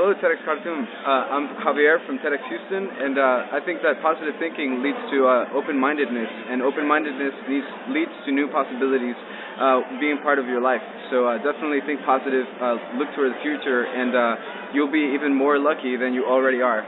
Hello, TEDx Khartoum. Uh, I'm Javier from TEDx Houston, and uh, I think that positive thinking leads to uh, open-mindedness, and open-mindedness leads, leads to new possibilities uh, being part of your life. So uh, definitely think positive, uh, look toward the future, and uh, you'll be even more lucky than you already are.